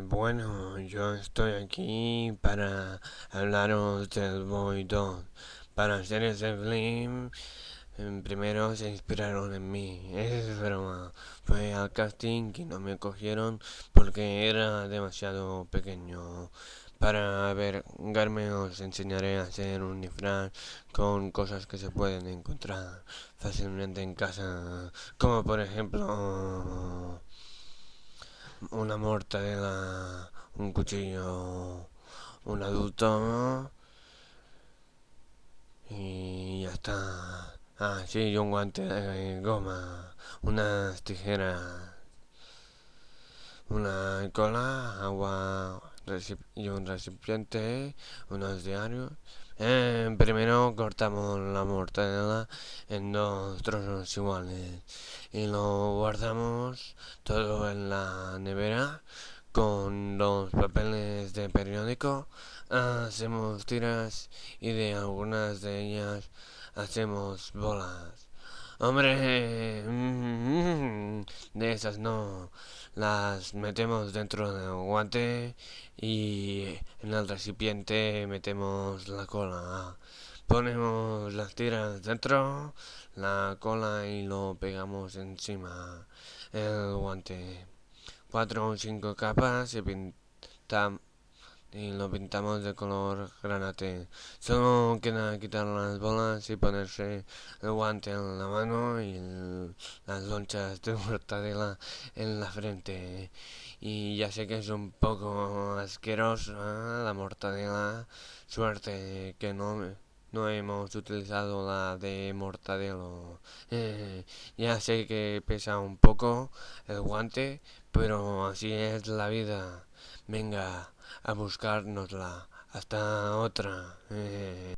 Bueno, yo estoy aquí para hablaros del Boy 2. Para hacer ese film, primero se inspiraron en mí. Es broma. Fue al casting y no me cogieron porque era demasiado pequeño. Para ver, Garme os enseñaré a hacer un disfraz con cosas que se pueden encontrar fácilmente en casa. Como por ejemplo una mortadela, un cuchillo, un adulto y ya está. Ah, sí, un guante de goma, unas tijeras, una cola, agua y un recipiente, unos diarios. Eh, primero cortamos la mortadela en dos trozos iguales y lo guardamos todo en la nevera con los papeles de periódico. Hacemos tiras y de algunas de ellas hacemos bolas. Hombre, mm, de esas no. Las metemos dentro del guante y en el recipiente metemos la cola. Ponemos las tiras dentro, la cola y lo pegamos encima el guante. Cuatro o cinco capas y pintamos y lo pintamos de color granate. Solo queda quitar las bolas y ponerse el guante en la mano y las lonchas de mortadela en la frente. Y ya sé que es un poco asquerosa la mortadela. Suerte que no no hemos utilizado la de mortadelo. Eh, ya sé que pesa un poco el guante, pero así es la vida. Venga a buscárnosla. Hasta otra. Eh.